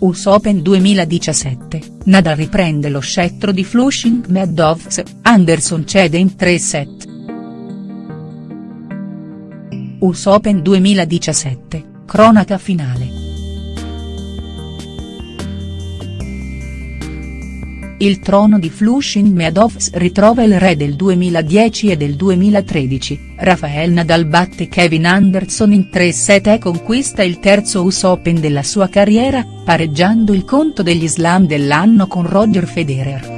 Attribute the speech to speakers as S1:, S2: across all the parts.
S1: US Open 2017, Nadal riprende lo scettro di Flushing Meadows, Anderson cede in 3 set. US Open 2017, cronaca finale. Il trono di Flushing Meadows ritrova il re del 2010 e del 2013, Rafael Nadal batte Kevin Anderson in 3 set e conquista il terzo US Open della sua carriera, pareggiando il conto degli slam dell'anno con Roger Federer.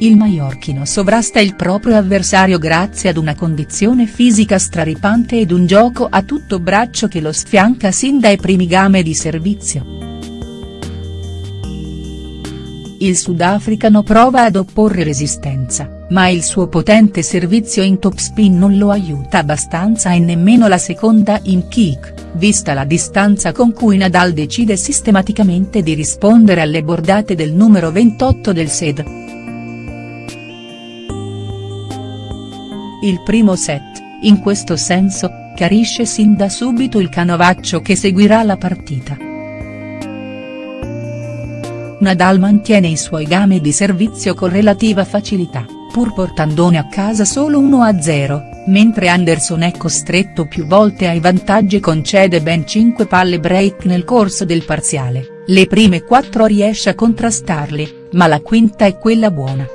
S1: Il maiorchino sovrasta il proprio avversario grazie ad una condizione fisica straripante ed un gioco a tutto braccio che lo sfianca sin dai primi game di servizio. Il sudafricano prova ad opporre resistenza, ma il suo potente servizio in topspin non lo aiuta abbastanza e nemmeno la seconda in kick, vista la distanza con cui Nadal decide sistematicamente di rispondere alle bordate del numero 28 del SED. Il primo set, in questo senso, chiarisce sin da subito il canovaccio che seguirà la partita. Nadal mantiene i suoi game di servizio con relativa facilità, pur portandone a casa solo 1-0, mentre Anderson è costretto più volte ai vantaggi e concede ben 5 palle break nel corso del parziale, le prime 4 riesce a contrastarle, ma la quinta è quella buona.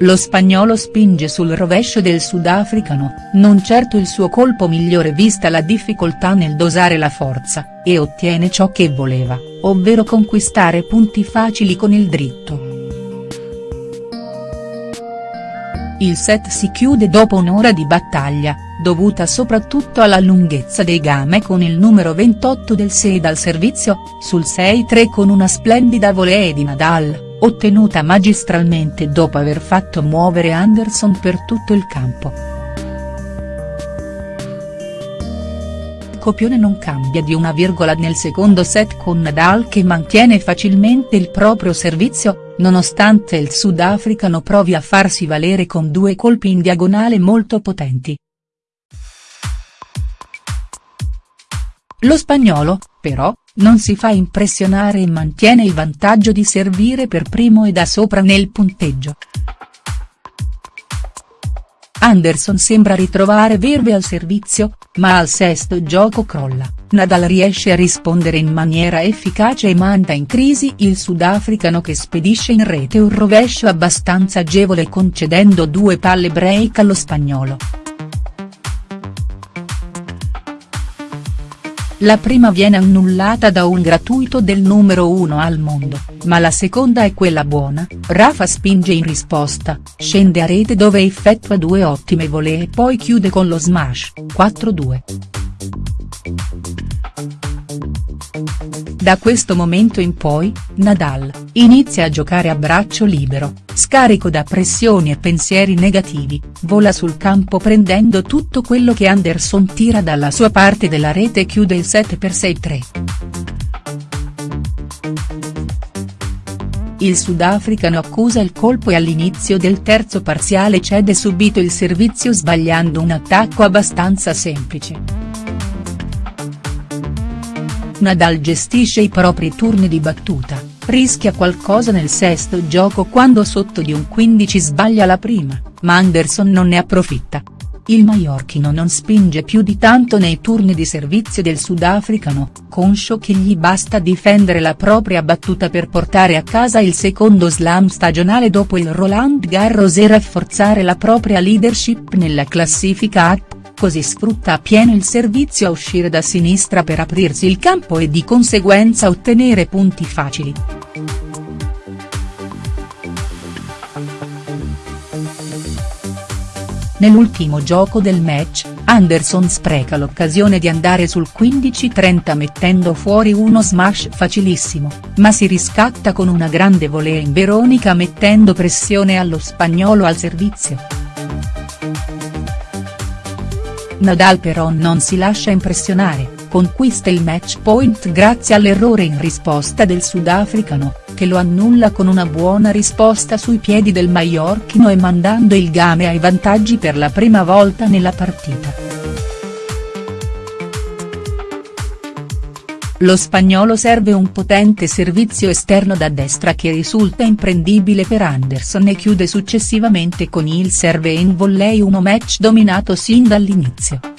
S1: Lo spagnolo spinge sul rovescio del sudafricano, non certo il suo colpo migliore vista la difficoltà nel dosare la forza, e ottiene ciò che voleva, ovvero conquistare punti facili con il dritto. Il set si chiude dopo un'ora di battaglia, dovuta soprattutto alla lunghezza dei game con il numero 28 del SED al servizio, sul 6-3 con una splendida volée di Nadal ottenuta magistralmente dopo aver fatto muovere Anderson per tutto il campo. Copione non cambia di una virgola nel secondo set con Nadal che mantiene facilmente il proprio servizio, nonostante il sudafricano provi a farsi valere con due colpi in diagonale molto potenti. Lo spagnolo, però, non si fa impressionare e mantiene il vantaggio di servire per primo e da sopra nel punteggio. Anderson sembra ritrovare verve al servizio, ma al sesto gioco crolla, Nadal riesce a rispondere in maniera efficace e manda in crisi il sudafricano che spedisce in rete un rovescio abbastanza agevole concedendo due palle break allo spagnolo. La prima viene annullata da un gratuito del numero 1 al mondo, ma la seconda è quella buona, Rafa spinge in risposta, scende a rete dove effettua due ottime volee e poi chiude con lo smash, 4-2. Da questo momento in poi, Nadal, inizia a giocare a braccio libero, scarico da pressioni e pensieri negativi, vola sul campo prendendo tutto quello che Anderson tira dalla sua parte della rete e chiude il 7x6-3. Il sudafricano accusa il colpo e all'inizio del terzo parziale cede subito il servizio sbagliando un attacco abbastanza semplice. Nadal gestisce i propri turni di battuta, rischia qualcosa nel sesto gioco quando sotto di un 15 sbaglia la prima, ma Anderson non ne approfitta. Il maiorchino non spinge più di tanto nei turni di servizio del sudafricano, conscio che gli basta difendere la propria battuta per portare a casa il secondo slam stagionale dopo il Roland Garros e rafforzare la propria leadership nella classifica A così sfrutta appieno il servizio a uscire da sinistra per aprirsi il campo e di conseguenza ottenere punti facili. Nell'ultimo gioco del match, Anderson spreca l'occasione di andare sul 15-30 mettendo fuori uno smash facilissimo, ma si riscatta con una grande volée in Veronica mettendo pressione allo spagnolo al servizio. Nadal però non si lascia impressionare, conquista il match point grazie all'errore in risposta del sudafricano, che lo annulla con una buona risposta sui piedi del maiorchino e mandando il game ai vantaggi per la prima volta nella partita. Lo spagnolo serve un potente servizio esterno da destra che risulta imprendibile per Anderson e chiude successivamente con il serve in volley uno match dominato sin dall'inizio.